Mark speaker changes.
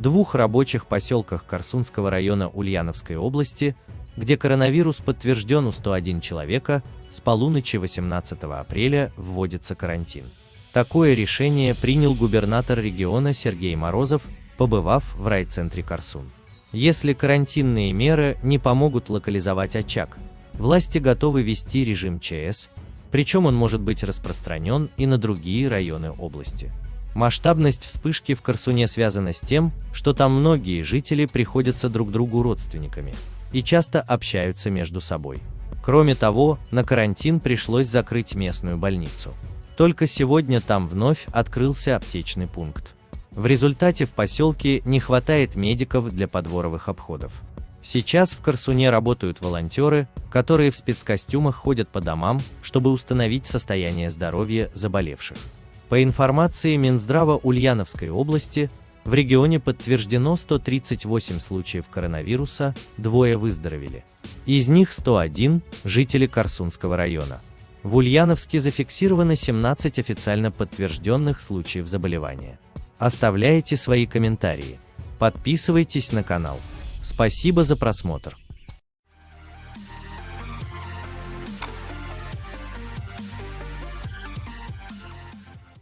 Speaker 1: двух рабочих поселках Корсунского района Ульяновской области, где коронавирус подтвержден у 101 человека, с полуночи 18 апреля вводится карантин. Такое решение принял губернатор региона Сергей Морозов, побывав в райцентре Корсун. Если карантинные меры не помогут локализовать очаг, власти готовы ввести режим ЧС, причем он может быть распространен и на другие районы области. Масштабность вспышки в Корсуне связана с тем, что там многие жители приходятся друг другу родственниками и часто общаются между собой. Кроме того, на карантин пришлось закрыть местную больницу. Только сегодня там вновь открылся аптечный пункт. В результате в поселке не хватает медиков для подворовых обходов. Сейчас в Корсуне работают волонтеры, которые в спецкостюмах ходят по домам, чтобы установить состояние здоровья заболевших. По информации Минздрава Ульяновской области, в регионе подтверждено 138 случаев коронавируса, двое выздоровели. Из них 101 – жители Корсунского района. В Ульяновске зафиксировано 17 официально подтвержденных случаев заболевания. Оставляйте свои комментарии. Подписывайтесь на канал. Спасибо за просмотр.